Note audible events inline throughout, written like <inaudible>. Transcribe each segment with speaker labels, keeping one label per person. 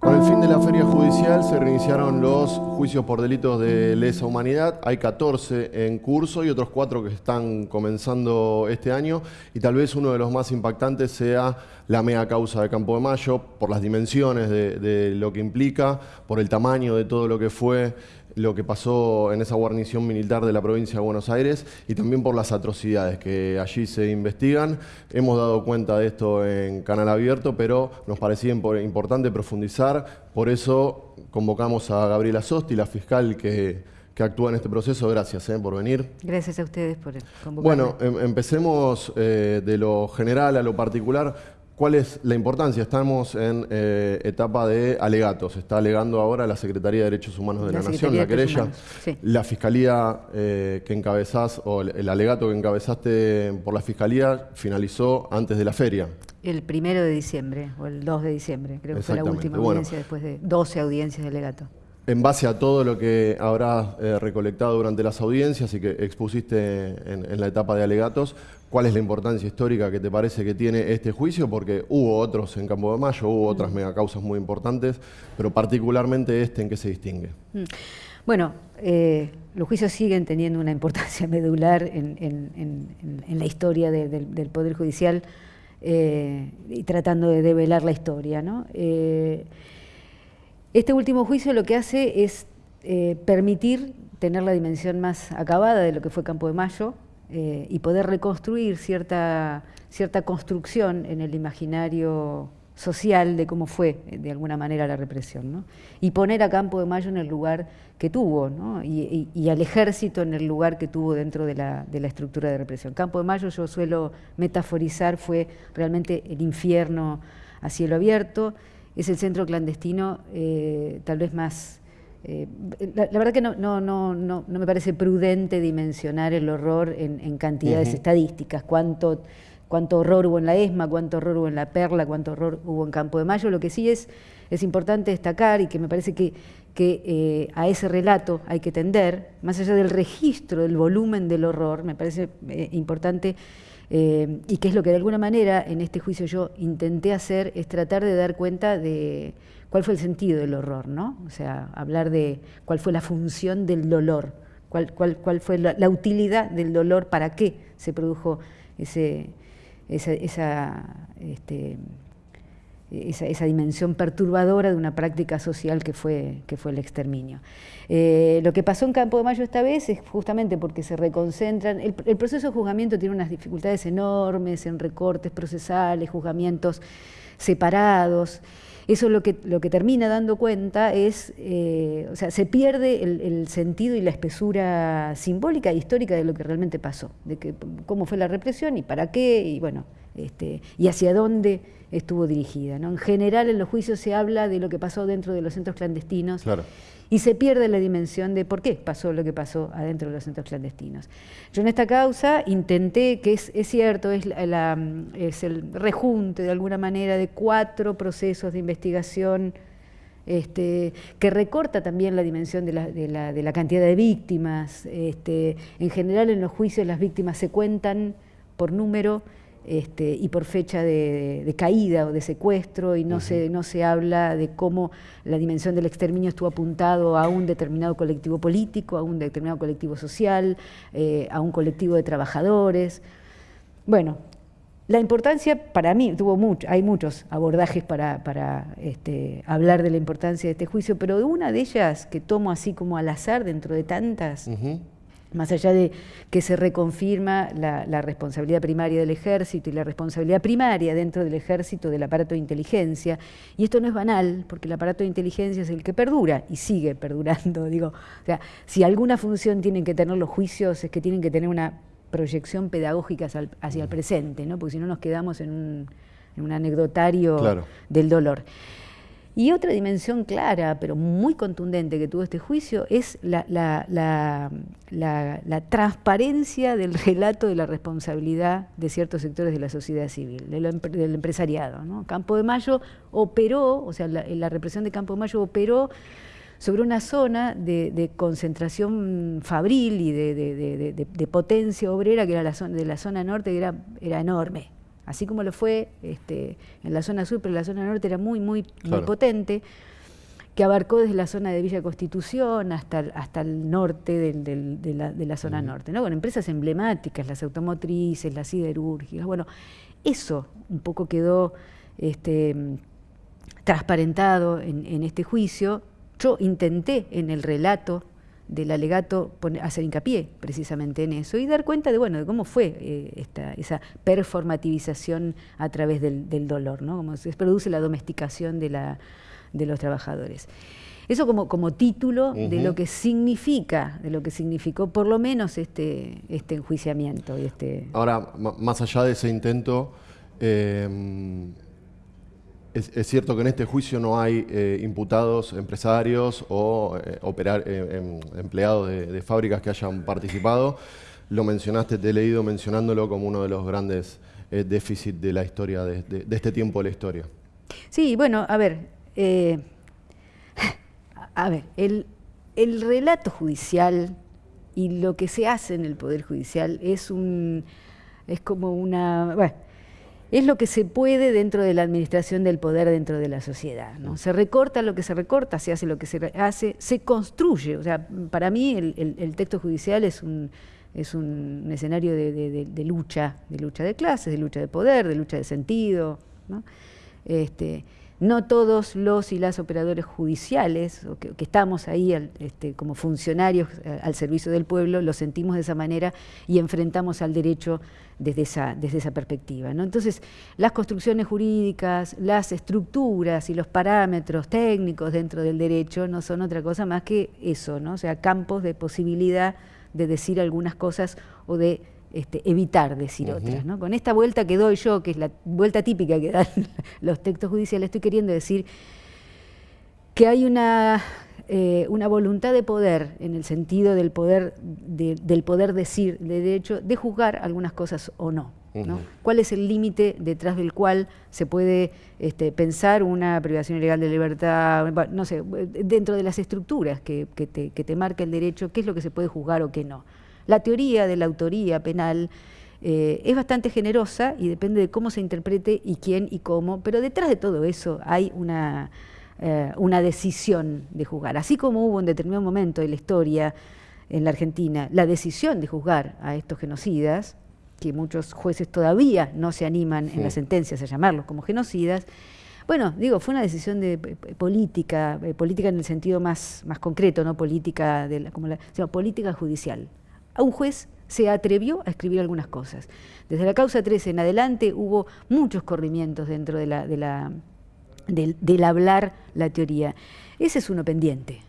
Speaker 1: Con el fin de la feria judicial se reiniciaron los juicios por delitos de lesa humanidad. Hay 14 en curso y otros 4 que están comenzando este año. Y tal vez uno de los más impactantes sea la mega causa de Campo de Mayo, por las dimensiones de, de lo que implica, por el tamaño de todo lo que fue lo que pasó en esa guarnición militar de la provincia de Buenos Aires y también por las atrocidades que allí se investigan. Hemos dado cuenta de esto en Canal Abierto, pero nos parecía importante profundizar, por eso convocamos a Gabriela Sosti, la fiscal que, actúa en este proceso. Gracias eh, por venir.
Speaker 2: Gracias a ustedes por convocarme.
Speaker 1: Bueno, em, empecemos eh, de lo general a lo particular. ¿Cuál es la importancia? Estamos en eh, etapa de alegatos. Está alegando ahora la Secretaría de Derechos Humanos de la, Nación, la querella. La Fiscalía eh, que encabezás, o el, alegato que encabezaste por la Fiscalía, finalizó antes de la feria.
Speaker 2: El primero de diciembre, o el 2 de diciembre, creo que fue la última audiencia después de 12 audiencias de alegato
Speaker 1: en base a todo lo que habrás eh, recolectado durante las audiencias y que expusiste en, la etapa de alegatos, ¿cuál es la importancia histórica que te parece que tiene este juicio? Porque hubo otros en Campo de Mayo, hubo otras megacausas muy importantes, pero particularmente este, ¿en qué se distingue? Mm.
Speaker 2: Bueno, eh, los juicios siguen teniendo una importancia <laughs> medular en, la historia del Poder Judicial eh, y tratando de develar la historia, ¿no? Este último juicio lo que hace es eh, permitir tener la dimensión más acabada de lo que fue Campo de Mayo eh, y poder reconstruir cierta, cierta construcción en el imaginario social de cómo fue, de alguna manera, la represión. Y poner a Campo de Mayo en el lugar que tuvo, y, al ejército en el lugar que tuvo dentro de la, de la, estructura de represión. Campo de Mayo, yo suelo metaforizar, fue realmente el infierno a cielo abierto, es el centro clandestino eh, tal vez más... Eh, la, verdad que no, no, no, no, me parece prudente dimensionar el horror en, cantidades estadísticas, cuánto, cuánto horror hubo en la ESMA, cuánto horror hubo en la Perla, cuánto horror hubo en Campo de Mayo. Lo que sí es, es importante destacar y que me parece que, que eh, a ese relato hay que tender, más allá del registro del volumen del horror, me parece importante eh, y que es lo que de alguna manera en este juicio yo intenté hacer, es tratar de dar cuenta de cuál fue el sentido del horror, ¿no? O sea, hablar de cuál fue la función del dolor, cuál, cuál, cuál fue la, utilidad del dolor, para qué se produjo ese, esa, esa este, esa, dimensión perturbadora de una práctica social que fue, que fue el exterminio. Eh, lo que pasó en Campo de Mayo esta vez es justamente porque se reconcentran, el, proceso de juzgamiento tiene unas dificultades enormes en recortes procesales, juzgamientos separados, eso lo que, lo que termina dando cuenta es, eh, o sea, se pierde el, sentido y la espesura simbólica e histórica de lo que realmente pasó, de que, cómo fue la represión y para qué, y bueno, este, y hacia dónde estuvo dirigida. ¿no? En general en los juicios se habla de lo que pasó dentro de los centros clandestinos y se pierde la dimensión de por qué pasó lo que pasó adentro de los centros clandestinos. Yo en esta causa intenté, que es, cierto, es, el rejunte de alguna manera de cuatro procesos de investigación este, que recorta también la dimensión de la, cantidad de víctimas. Este, en general en los juicios las víctimas se cuentan por número este, y por fecha de, caída o de secuestro, y no, se, no se habla de cómo la dimensión del exterminio estuvo apuntado a un determinado colectivo político, a un determinado colectivo social, eh, a un colectivo de trabajadores. Bueno, la importancia para mí, tuvo mucho, hay muchos abordajes para, este, hablar de la importancia de este juicio, pero una de ellas que tomo así como al azar dentro de tantas, más allá de que se reconfirma la, responsabilidad primaria del ejército y la responsabilidad primaria dentro del ejército del aparato de inteligencia, y esto no es banal, porque el aparato de inteligencia es el que perdura y sigue perdurando, <laughs> digo, o sea, si alguna función tienen que tener los juicios es que tienen que tener una proyección pedagógica hacia el, presente, ¿no? porque si no nos quedamos en un, anecdotario del dolor. Y otra dimensión clara, pero muy contundente que tuvo este juicio, es la, transparencia del relato de la responsabilidad de ciertos sectores de la sociedad civil, del empresariado. Campo de Mayo operó, o sea, la, represión de Campo de Mayo operó sobre una zona de, concentración fabril y de, potencia obrera, que era la zona, de la zona norte, que era, era enorme así como lo fue este, en la zona sur, pero la zona norte era muy, muy, muy potente, que abarcó desde la zona de Villa Constitución hasta, hasta el norte de, la, zona norte, ¿no? Con empresas emblemáticas, las automotrices, las siderúrgicas, bueno, eso un poco quedó este, transparentado en, este juicio. Yo intenté en el relato del alegato hacer hincapié precisamente en eso y dar cuenta de bueno de cómo fue eh, esta, esa performativización a través del, dolor, ¿no? cómo se produce la domesticación de, la, de los trabajadores. Eso como, como título de lo que significa, de lo que significó por lo menos este, este enjuiciamiento. Y este...
Speaker 1: Ahora, más allá de ese intento, em, es, cierto que en este juicio no hay eh, imputados empresarios o eh, eh, em, empleados de, fábricas que hayan participado. Lo mencionaste, te he leído mencionándolo como uno de los grandes déficits de la historia, de, este tiempo de la historia.
Speaker 2: Sí, bueno, a ver, a ver, el, relato judicial y lo que se hace en el Poder Judicial es un es como una es lo que se puede dentro de la administración del poder dentro de la sociedad. ¿no? Se recorta lo que se recorta, se hace lo que se hace, se construye. O sea, para mí el, texto judicial es un, es un, escenario de, lucha, de lucha de clases, de lucha de poder, de lucha de sentido. ¿no? Este, no todos los y las operadores judiciales, que, estamos ahí este, como funcionarios eh, al servicio del pueblo, lo sentimos de esa manera y enfrentamos al derecho desde esa, desde esa perspectiva. ¿no? Entonces, las construcciones jurídicas, las estructuras y los parámetros técnicos dentro del derecho no son otra cosa más que eso, ¿no? o sea, campos de posibilidad de decir algunas cosas o de este, evitar decir otras. ¿no? Con esta vuelta que doy yo, que es la vuelta típica que dan <laughs> los textos judiciales, estoy queriendo decir que hay una, eh, una voluntad de poder, en el sentido del poder, del poder decir, de derecho, de juzgar algunas cosas o no. ¿Cuál es el límite detrás del cual se puede este, pensar una privación ilegal de libertad? no sé, dentro de las estructuras que, te, que te marca el derecho, qué es lo que se puede juzgar o qué no. La teoría de la autoría penal eh, es bastante generosa y depende de cómo se interprete y quién y cómo, pero detrás de todo eso hay una, eh, una decisión de juzgar. Así como hubo en determinado momento de la historia en la Argentina la decisión de juzgar a estos genocidas, que muchos jueces todavía no se animan en las sentencias a llamarlos como genocidas, bueno, digo, fue una decisión de política, eh, política en el sentido más, más concreto, no política de la, como la, sino política judicial un juez se atrevió a escribir algunas cosas. Desde la causa 13 en adelante hubo muchos corrimientos dentro de la, de la, del, hablar la teoría. Ese es uno pendiente.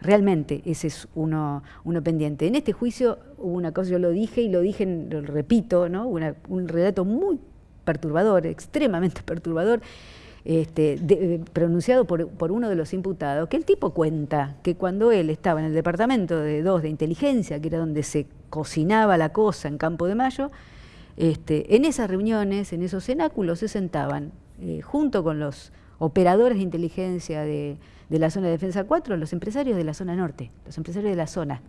Speaker 2: Realmente ese es uno, uno pendiente. En este juicio hubo una cosa, yo lo dije y lo dije, lo repito, ¿no? un relato muy perturbador, extremadamente <laughs> perturbador, este, eh, pronunciado por, uno de los imputados, que el tipo cuenta que cuando él estaba en el departamento de dos de inteligencia, que era donde se cocinaba la cosa en Campo de Mayo, este, en esas reuniones, en esos cenáculos, se sentaban eh, junto con los operadores de inteligencia de, la zona de defensa 4, los empresarios de la zona norte, los empresarios de la zona.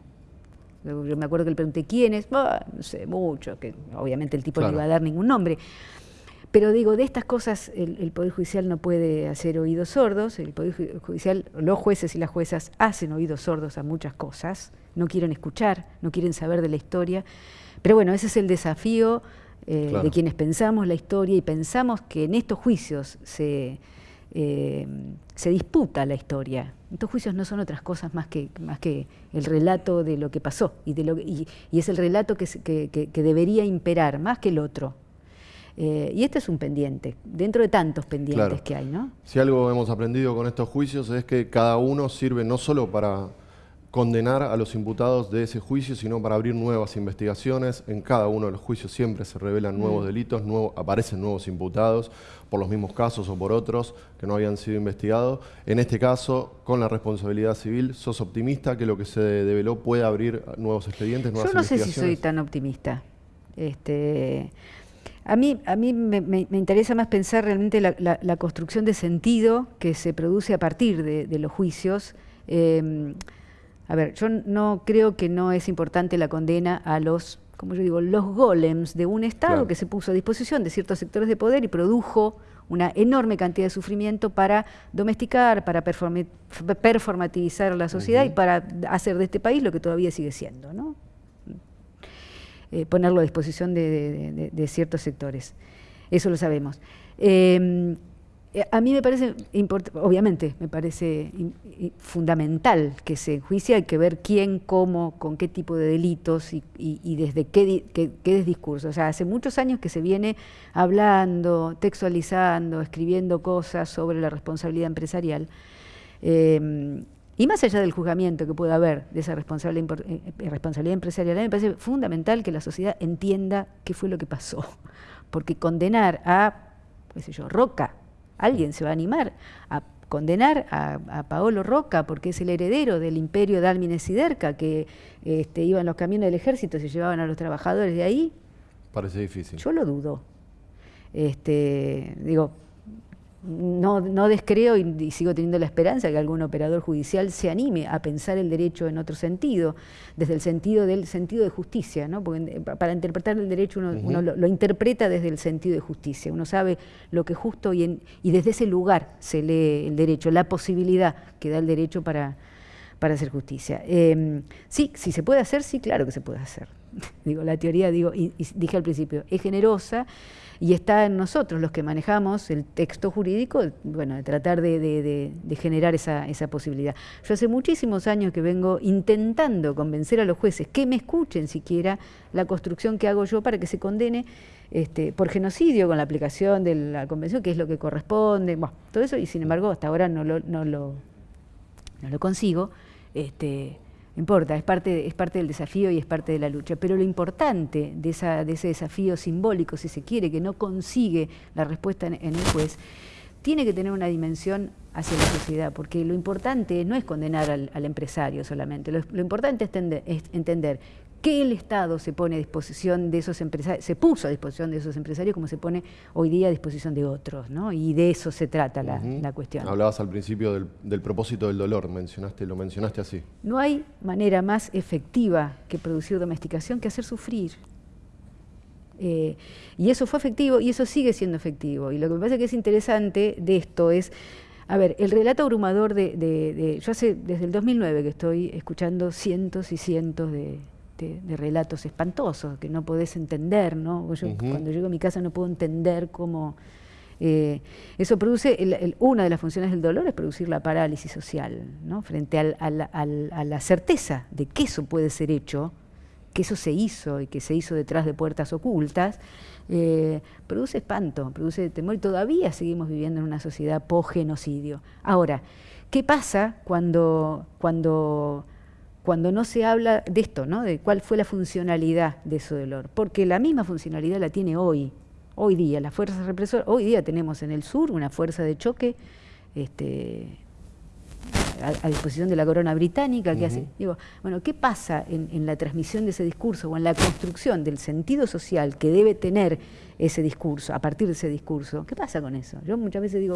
Speaker 2: Yo me acuerdo que le pregunté quiénes, no sé, mucho, que obviamente el tipo no iba a dar ningún nombre. Pero digo, de estas cosas el, Poder Judicial no puede hacer oídos sordos, el Poder Judicial, los jueces y las juezas hacen oídos sordos a muchas cosas, no quieren escuchar, no quieren saber de la historia, pero bueno, ese es el desafío eh, de quienes pensamos la historia y pensamos que en estos juicios se, eh, se disputa la historia. Estos juicios no son otras cosas más que, más que el relato de lo que pasó y, de lo, y, es el relato que, que debería imperar más que el otro. Eh, y este es un pendiente, dentro de tantos pendientes que hay, ¿no?
Speaker 1: Si algo hemos aprendido con estos juicios es que cada uno sirve no solo para condenar a los imputados de ese juicio, sino para abrir nuevas investigaciones. En cada uno de los juicios siempre se revelan nuevos mm. delitos, aparecen nuevos imputados por los mismos casos o por otros que no habían sido investigados. En este caso, con la responsabilidad civil, ¿sos optimista que lo que se develó puede abrir nuevos expedientes, nuevas
Speaker 2: Yo no sé si soy tan optimista. Este, a mí, a mí me, interesa más pensar realmente la, construcción de sentido que se produce a partir de, los juicios. Em, a ver, yo no creo que no es importante la condena a los como yo digo, los golems de un Estado que se puso a disposición de ciertos sectores de poder y produjo una enorme cantidad de sufrimiento para domesticar, para performativizar la sociedad y para hacer de este país lo que todavía sigue siendo, ¿no? Eh, ponerlo a disposición de, ciertos sectores. Eso lo sabemos. Em, eh, a mí me parece, obviamente, me parece fundamental que se enjuicie, hay que ver quién, cómo, con qué tipo de delitos y, desde qué, qué, discurso. O sea, hace muchos años que se viene hablando, textualizando, escribiendo cosas sobre la responsabilidad empresarial. Em, y más allá del juzgamiento que pueda haber de esa responsabilidad, eh, eh, responsabilidad empresarial, a mí me parece fundamental que la sociedad entienda qué fue lo que pasó. Porque condenar a, qué sé yo, Roca, alguien se va a animar a condenar a, Paolo Roca porque es el heredero del imperio de Álmines y Derca, que este, iban los camiones del ejército y se llevaban a los trabajadores de ahí.
Speaker 1: Parece difícil.
Speaker 2: Yo lo dudo. Este, digo, no, no descreo y, sigo teniendo la esperanza que algún operador judicial se anime a pensar el derecho en otro sentido, desde el sentido del sentido de justicia, ¿no? porque para interpretar el derecho uno, lo, interpreta desde el sentido de justicia, uno sabe lo que es justo y, y desde ese lugar se lee el derecho, la posibilidad que da el derecho para, para hacer justicia. Em, sí, si se puede hacer, sí, claro que se puede hacer. <laughs> digo, la teoría, digo, y dije al principio, es generosa, y está en nosotros los que manejamos el texto jurídico, bueno, de tratar de, generar esa, posibilidad. Yo hace muchísimos años que vengo intentando convencer a los jueces que me escuchen siquiera la construcción que hago yo para que se condene este, por genocidio con la aplicación de la convención, que es lo que corresponde, bueno, todo eso, y sin embargo hasta ahora no lo, consigo. Este, importa, es parte, es parte del desafío y es parte de la lucha. Pero lo importante de, esa, de ese desafío simbólico, si se quiere, que no consigue la respuesta en, el juez, tiene que tener una dimensión hacia la sociedad, porque lo importante no es condenar al, empresario solamente, lo, importante es entender que el Estado se pone a disposición de esos empresarios, se puso a disposición de esos empresarios como se pone hoy día a disposición de otros, ¿no? Y de eso se trata la, cuestión.
Speaker 1: Hablabas al principio del, propósito del dolor, mencionaste, lo mencionaste así.
Speaker 2: No hay manera más efectiva que producir domesticación que hacer sufrir. Eh, y eso fue efectivo y eso sigue siendo efectivo. Y lo que me parece que es interesante de esto es a ver, el relato abrumador de, de, Yo hace desde el 2009 que estoy escuchando cientos y cientos de, de, relatos espantosos que no podés entender, ¿no? Yo cuando llego a mi casa no puedo entender cómo... Eh, eso produce, una de las funciones del dolor es producir la parálisis social, ¿no? Frente a la certeza de que eso puede ser hecho, que eso se hizo y que se hizo detrás de puertas ocultas, eh, produce espanto, produce temor y todavía seguimos viviendo en una sociedad post-genocidio. Ahora, ¿qué pasa cuando, cuando cuando no se habla de esto, ¿no? de cuál fue la funcionalidad de ese dolor, porque la misma funcionalidad la tiene hoy, hoy día, las fuerzas represoras, hoy día tenemos en el sur una fuerza de choque este, a, disposición de la corona británica que hace, digo, bueno, ¿qué pasa en, la transmisión de ese discurso o en la construcción del sentido social que debe tener ese discurso, a partir de ese discurso? ¿Qué pasa con eso? Yo muchas veces digo,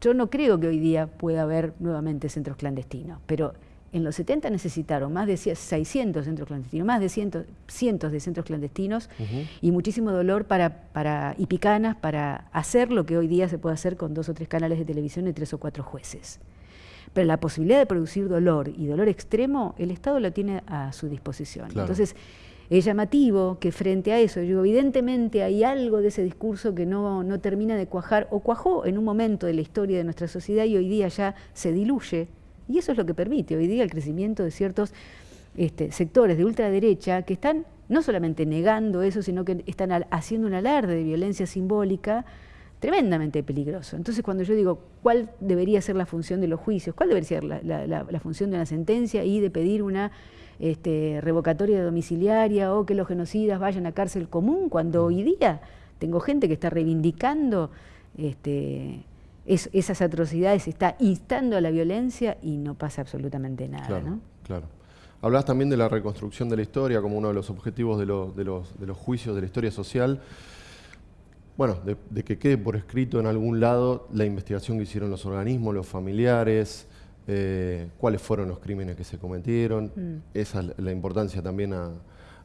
Speaker 2: yo no creo que hoy día pueda haber nuevamente centros clandestinos, pero en los 70 necesitaron más de 600 centros clandestinos, más de cientos, cientos de centros clandestinos y muchísimo dolor para, para, y picanas para hacer lo que hoy día se puede hacer con dos o tres canales de televisión y tres o cuatro jueces. Pero la posibilidad de producir dolor y dolor extremo, el Estado lo tiene a su disposición. Entonces, es llamativo que frente a eso, yo evidentemente hay algo de ese discurso que no, no termina de cuajar o cuajó en un momento de la historia de nuestra sociedad y hoy día ya se diluye y eso es lo que permite hoy día el crecimiento de ciertos este, sectores de ultraderecha que están no solamente negando eso, sino que están haciendo un alarde de violencia simbólica tremendamente peligroso. Entonces, cuando yo digo cuál debería ser la función de los juicios, cuál debería ser la, función de una sentencia y de pedir una este, revocatoria domiciliaria o que los genocidas vayan a cárcel común, cuando hoy día tengo gente que está reivindicando este, esas atrocidades, está instando a la violencia y no pasa absolutamente nada.
Speaker 1: Claro,
Speaker 2: ¿no?
Speaker 1: claro. Hablas también de la reconstrucción de la historia como uno de los objetivos de, los, juicios de la historia social. Bueno, de, que quede por escrito en algún lado la investigación que hicieron los organismos, los familiares, eh, cuáles fueron los crímenes que se cometieron. Mm. Esa es la importancia también a,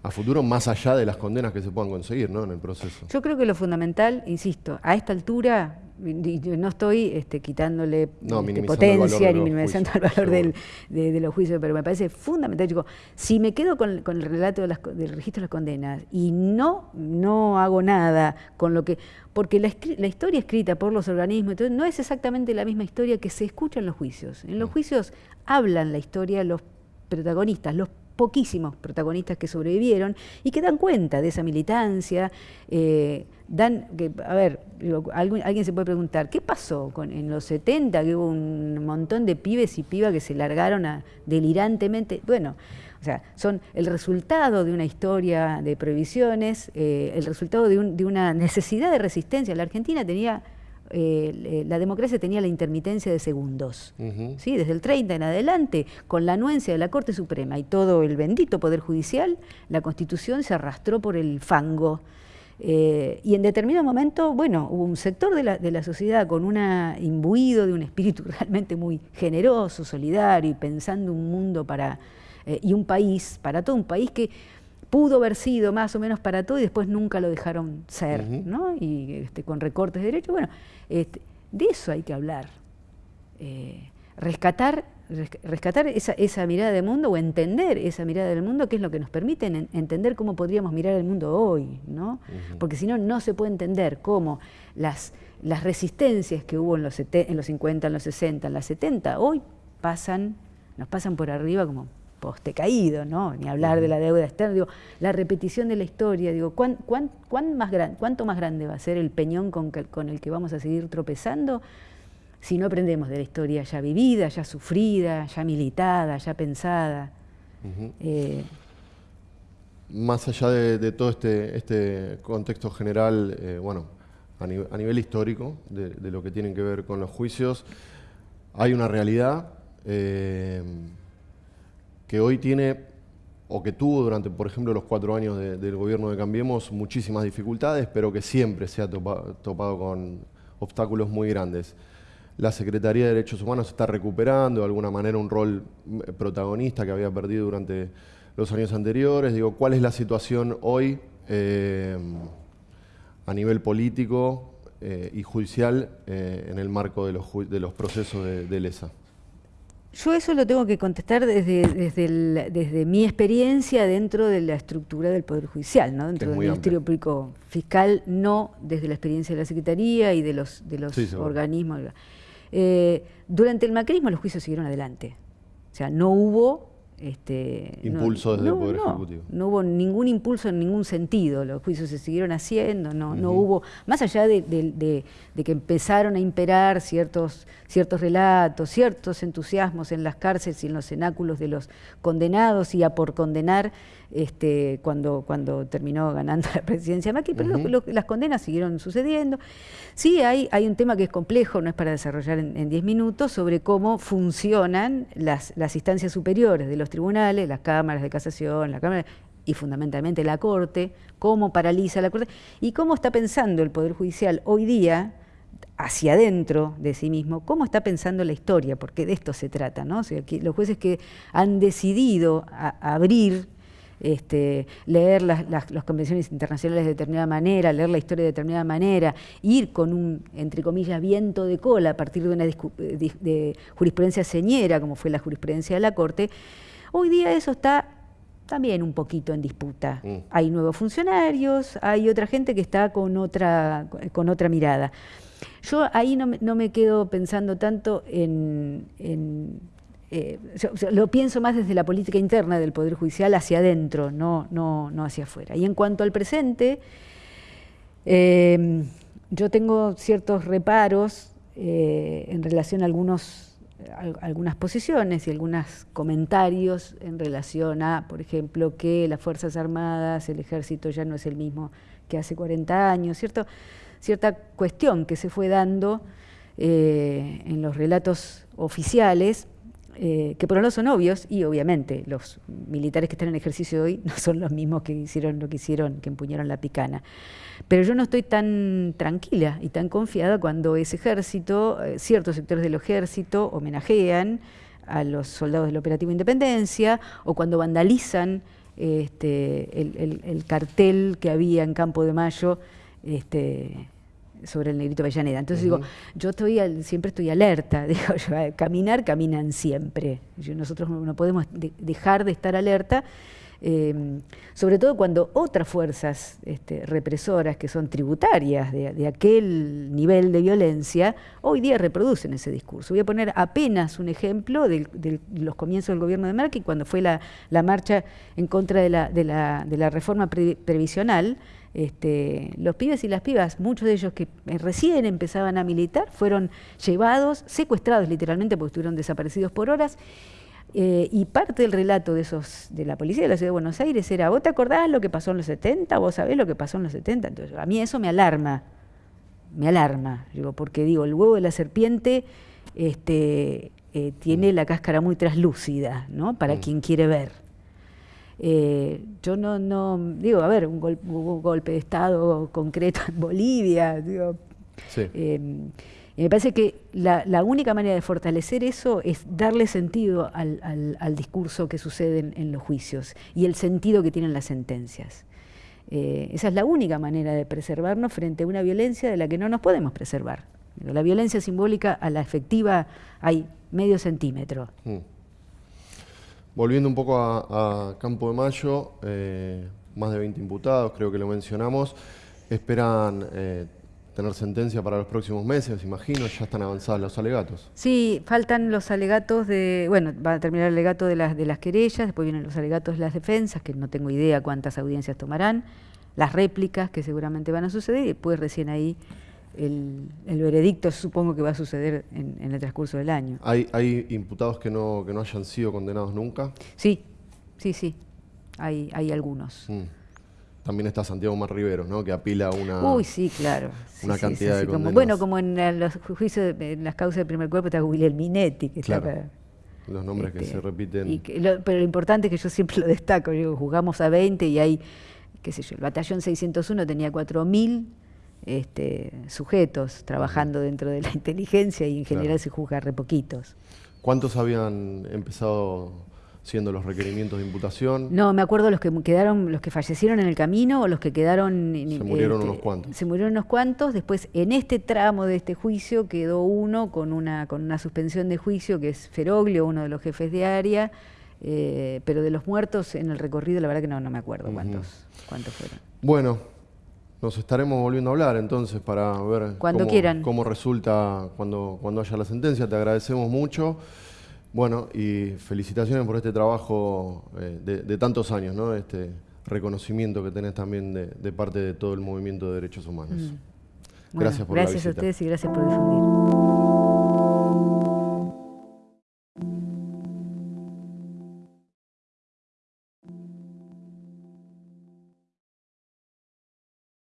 Speaker 1: a futuro más allá de las condenas que se puedan conseguir ¿no? en el proceso.
Speaker 2: Yo creo que lo fundamental, insisto, a esta altura no estoy este, quitándole este, potencia ni minimizando el valor de, los juicios, pero me parece fundamental. Digo, si me quedo con, el relato del registro de las condenas y no, no hago nada con lo que... Porque la, la historia escrita por los organismos entonces, no es exactamente la misma historia que se escucha en los juicios. En los mm. juicios hablan la historia los protagonistas, los poquísimos protagonistas que sobrevivieron y que dan cuenta de esa militancia, eh, dan, que, a ver, alguien, se puede preguntar, ¿qué pasó en los 70 que hubo un montón de pibes y pibas que se largaron a, delirantemente? Bueno, o sea, son el resultado de una historia de prohibiciones, eh, el resultado de una necesidad de resistencia. La Argentina tenía eh, la democracia tenía la intermitencia de segundos. ¿sí? Desde el 30 en adelante, con la anuencia de la Corte Suprema y todo el bendito Poder Judicial, la Constitución se arrastró por el fango. Eh, y en determinado momento, bueno, hubo un sector de la, sociedad con un imbuido de un espíritu <laughs> realmente muy generoso, solidario y pensando un mundo para, eh, y un país, para todo un país que pudo haber sido más o menos para todo y después nunca lo dejaron ser, ¿no? Y este, con recortes de derechos, bueno, este, de eso hay que hablar. Eh, rescatar rescatar esa, mirada del mundo o entender esa mirada del mundo, que es lo que nos permite entender cómo podríamos mirar el mundo hoy, ¿no? Porque si no, no se puede entender cómo las, las resistencias que hubo en los, en los 50, en los 60, en las 70, hoy pasan, nos pasan por arriba como poste caído, ¿no? Ni hablar de la deuda externa, digo, la repetición de la historia, digo, ¿cuán, más ¿cuánto más grande va a ser el peñón con, con, el que vamos a seguir tropezando si no aprendemos de la historia ya vivida, ya sufrida, ya militada, ya pensada?
Speaker 1: Eh, más allá de, todo este, este, contexto general, eh, bueno, a, nivel histórico, de, lo que tienen que ver con los juicios, hay una realidad eh, que hoy tiene o que tuvo durante, por ejemplo, los cuatro años del gobierno de Cambiemos muchísimas dificultades, pero que siempre se ha topado con obstáculos muy grandes. La Secretaría de Derechos Humanos está recuperando de alguna manera un rol eh, protagonista que había perdido durante los años anteriores. Digo, ¿cuál es la situación hoy eh, a nivel político eh, y judicial en el marco de los, de los procesos de, de LESA?
Speaker 2: Yo eso lo tengo que contestar desde, desde, mi experiencia dentro de la estructura del Poder Judicial, ¿no? dentro del Ministerio Público Fiscal, no desde la experiencia de la Secretaría y de los, de los organismos. Eh, durante el macrismo los juicios siguieron adelante. O sea, no hubo este,
Speaker 1: impulso desde el Poder Ejecutivo.
Speaker 2: No hubo ningún impulso en ningún sentido, los juicios se siguieron haciendo, no, no hubo, más allá de, que empezaron a imperar ciertos, ciertos relatos, ciertos entusiasmos en las cárceles y en los cenáculos de los condenados y a por condenar este, cuando, cuando terminó ganando la presidencia Macri, pero las condenas siguieron sucediendo. Sí, hay, hay un tema que es complejo, no es para desarrollar en 10 minutos, sobre cómo funcionan las, las instancias superiores de los tribunales, las cámaras de casación, la Cámara y fundamentalmente la Corte, cómo paraliza la Corte y cómo está pensando el Poder Judicial hoy día hacia adentro de sí mismo, cómo está pensando la historia, porque de esto se trata, ¿no? los jueces que han decidido abrir este, leer las, convenciones internacionales de determinada manera, leer la historia de determinada manera, ir con un, entre comillas, viento de cola a partir de una de jurisprudencia señera, como fue la jurisprudencia de la Corte, hoy día eso está también un poquito en disputa. Mm. Hay nuevos funcionarios, hay otra gente que está con otra, con otra mirada. Yo ahí no, no me quedo pensando tanto en eh, lo pienso más desde la política interna del Poder Judicial hacia adentro, no, no, no hacia afuera. Y en cuanto al presente, em, yo tengo ciertos reparos eh, en relación a, algunos, algunas posiciones y algunos comentarios en relación a, por ejemplo, que las Fuerzas Armadas, el ejército ya no es el mismo que hace 40 años, ¿cierto? cierta cuestión que se fue dando eh, en los relatos oficiales eh, que por un lado son obvios y obviamente los militares que están en ejercicio hoy <laughs> no son los mismos que hicieron lo que hicieron, que empuñaron la picana. Pero yo no estoy tan tranquila y tan confiada cuando ese ejército, eh, ciertos sectores del ejército homenajean a los soldados del Operativo Independencia o cuando vandalizan este, el, cartel que había en Campo de Mayo este, sobre el negrito Avellaneda. Entonces digo, yo estoy siempre estoy alerta, <laughs> digo, caminar, caminan siempre. nosotros no podemos dejar de estar alerta Em, sobre todo cuando otras fuerzas este, represoras que son tributarias de, aquel nivel de violencia, hoy día reproducen ese discurso. Voy a poner apenas un ejemplo de, los comienzos del gobierno de Merkel, cuando fue la, marcha en contra de la, reforma previsional. Este, los pibes y las pibas, muchos de ellos que recién empezaban a militar, fueron llevados, secuestrados literalmente porque estuvieron desaparecidos por horas eh, y parte del relato de esos de la policía de la Ciudad de Buenos Aires era, ¿vos te acordás lo que pasó en los 70? ¿Vos sabés lo que pasó en los 70? Entonces, a mí eso me alarma, me alarma, digo, porque digo, el huevo de la serpiente este, eh, tiene la cáscara muy traslúcida, ¿no? Para mm. quien quiere ver. Eh, yo no, no, digo, a ver, un, golpe de Estado concreto en Bolivia, digo, sí. Me parece que la, única manera de fortalecer eso es darle sentido al, discurso que sucede en, los juicios y el sentido que tienen las sentencias. Eh, esa es la única manera de preservarnos frente a una violencia de la que no nos podemos preservar. La violencia simbólica a la efectiva hay medio centímetro. Mm.
Speaker 1: Volviendo un poco a, Campo de Mayo, eh, más de 20 imputados, creo que lo mencionamos, esperan eh, tener sentencia para los próximos meses, imagino, ya están avanzados los alegatos.
Speaker 2: Sí, faltan los alegatos de, bueno, va a terminar el alegato de las, de las querellas, después vienen los alegatos de las defensas, que no tengo idea cuántas audiencias tomarán, las réplicas que seguramente van a suceder y después recién ahí el, veredicto supongo que va a suceder en, el transcurso del año.
Speaker 1: ¿Hay, ¿Hay imputados que no, que no hayan sido condenados nunca?
Speaker 2: Sí, sí, sí, hay, hay algunos. Mm.
Speaker 1: También está Santiago Mar Rivero, ¿no? Que apila una,
Speaker 2: Uy, sí, claro.
Speaker 1: una cantidad de condenas.
Speaker 2: bueno, como en los juicios, en las causas de primer cuerpo está Minetti, que
Speaker 1: claro. está Los nombres que este, se repiten.
Speaker 2: pero lo importante es que yo siempre lo destaco, digo, jugamos a 20 y hay, qué sé yo, el batallón 601 tenía 4.000 este, sujetos trabajando dentro de la <laughs> inteligencia y en general se juzga re poquitos.
Speaker 1: ¿Cuántos habían empezado siendo los requerimientos de imputación.
Speaker 2: No, me acuerdo los que quedaron, los que fallecieron en el camino o los que quedaron.
Speaker 1: Se murieron este, unos cuantos.
Speaker 2: Se murieron unos cuantos. Después, en este tramo de este juicio quedó uno con una, con una suspensión de juicio, que es Feroglio, uno de los jefes de área. Eh, pero de los muertos en el recorrido, la verdad que no, no me acuerdo cuántos, cuántos fueron.
Speaker 1: Bueno, nos estaremos volviendo a hablar entonces para ver
Speaker 2: cuando cómo, quieran.
Speaker 1: cómo resulta cuando, cuando haya la sentencia. Te agradecemos mucho. Bueno, y felicitaciones por este trabajo eh, de, tantos años, ¿no? Este reconocimiento que tenés también de, parte de todo el movimiento de derechos humanos.
Speaker 2: Mm. gracias por Gracias a ustedes y gracias por difundir.